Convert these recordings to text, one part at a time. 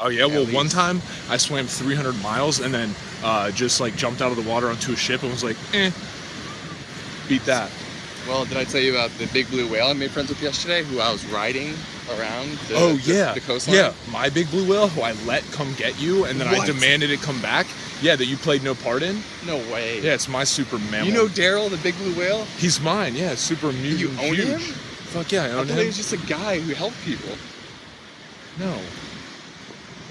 Oh yeah, well one time I swam 300 miles and then uh, just like jumped out of the water onto a ship and was like, eh, beat that. Well, did I tell you about the big blue whale I made friends with yesterday, who I was riding around the, oh the- yeah, the, coastline? yeah. My big blue whale, who I let come get you, and then I demanded it come back. Yeah, that you played no part in. No way. Yeah, it's my super mammal. You know Daryl, the big blue whale? he's mine. Yeah, super mutant. own huge. him? Fuck yeah, I I own thought him. he was just a guy who helped people. No.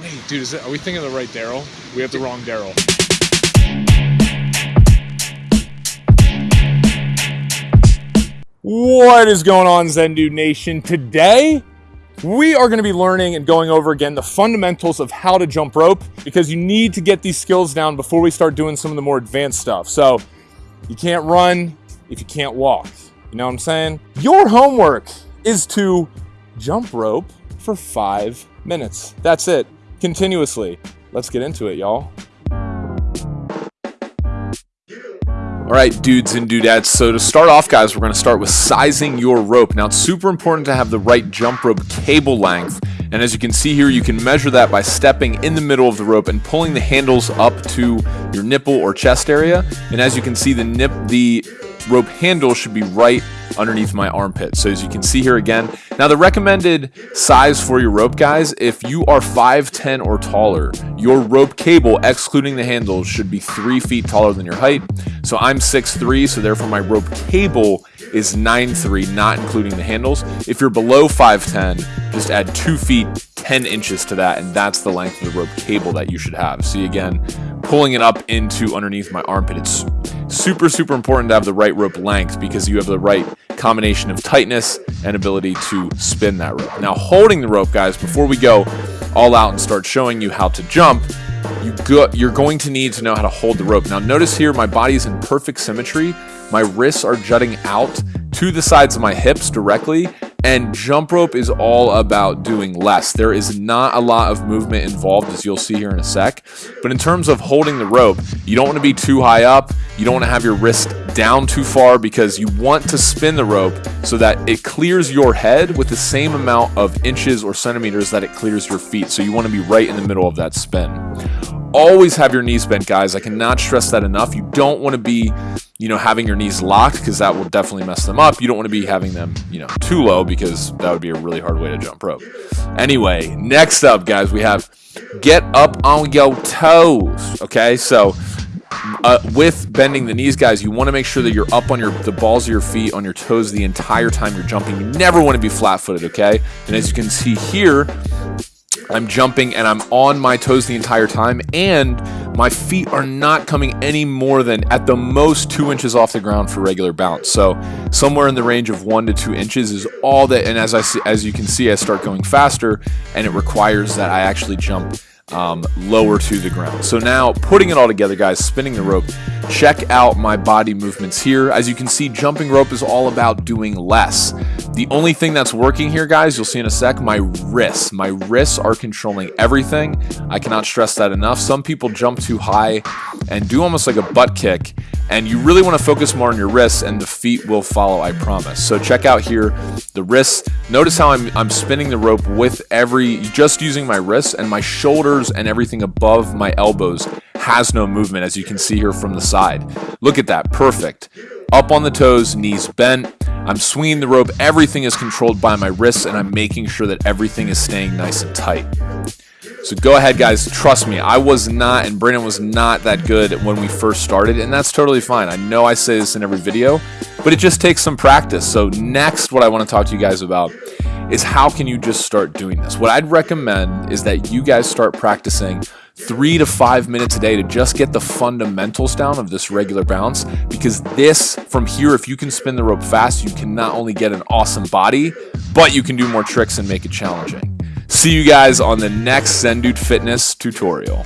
Wait, dude, are we thinking of the right Daryl? We have the wrong Daryl. What is going on, Zendude Nation? Today, we are going to be learning and going over again the fundamentals of how to jump rope because you need to get these skills down before we start doing some of the more advanced stuff. So, you can't run if you can't walk. You know what I'm saying? Your homework is to jump rope for five minutes. That's it, continuously. Let's get into it, y'all. All right, dudes and dudettes. So to start off, guys, we're going to start with sizing your rope. Now, it's super important to have the right jump rope cable length. And as you can see here, you can measure that by stepping in the middle of the rope and pulling the handles up to your nipple or chest area. And as you can see, the nip, the rope handle should be right underneath my armpit. So as you can see here again, now the recommended size for your rope guys, if you are 5'10 or taller, your rope cable, excluding the handles, should be three feet taller than your height. So I'm 6'3", so therefore my rope cable is 9'3", not including the handles. If you're below 5'10", just add two feet 10 inches to that, and that's the length of the rope cable that you should have. See again, pulling it up into underneath my armpit. It's super, super important to have the right rope length because you have the right combination of tightness and ability to spin that rope. Now, holding the rope, guys, before we go all out and start showing you how to jump, you go, you're going to need to know how to hold the rope. Now, notice here my body is in perfect symmetry. My wrists are jutting out to the sides of my hips directly, and jump rope is all about doing less. There is not a lot of movement involved, as you'll see here in a sec. But in terms of holding the rope, you don't want to be too high up. You don't want to have your wrist down too far because you want to spin the rope so that it clears your head with the same amount of inches or centimeters that it clears your feet. So you want to be right in the middle of that spin. Always have your knees bent, guys. I cannot stress that enough. You don't want to be, you know, having your knees locked because that will definitely mess them up. You don't want to be having them, you know, too low because that would be a really hard way to jump rope. Anyway, next up, guys, we have get up on your toes. Okay, so uh, with bending the knees, guys, you want to make sure that you're up on your the balls of your feet on your toes the entire time you're jumping. You never want to be flat-footed, okay? And as you can see here, I'm jumping and I'm on my toes the entire time, and my feet are not coming any more than at the most two inches off the ground for regular bounce. So somewhere in the range of one to two inches is all that. And as I see, as you can see, I start going faster, and it requires that I actually jump um, lower to the ground. So now putting it all together, guys, spinning the rope, check out my body movements here. As you can see, jumping rope is all about doing less. The only thing that's working here, guys, you'll see in a sec, my wrists. My wrists are controlling everything. I cannot stress that enough. Some people jump too high and do almost like a butt kick, and you really want to focus more on your wrists, and the feet will follow, I promise. So check out here the wrists. Notice how I'm, I'm spinning the rope with every, just using my wrists, and my shoulders and everything above my elbows has no movement, as you can see here from the side. Look at that, perfect. Up on the toes, knees bent. I'm swinging the rope. Everything is controlled by my wrists, and I'm making sure that everything is staying nice and tight. So go ahead, guys. Trust me, I was not, and Brandon was not that good when we first started, and that's totally fine. I know I say this in every video, but it just takes some practice. So next, what I want to talk to you guys about is how can you just start doing this? What I'd recommend is that you guys start practicing three to five minutes a day to just get the fundamentals down of this regular bounce because this from here if you can spin the rope fast you can not only get an awesome body but you can do more tricks and make it challenging see you guys on the next zendude fitness tutorial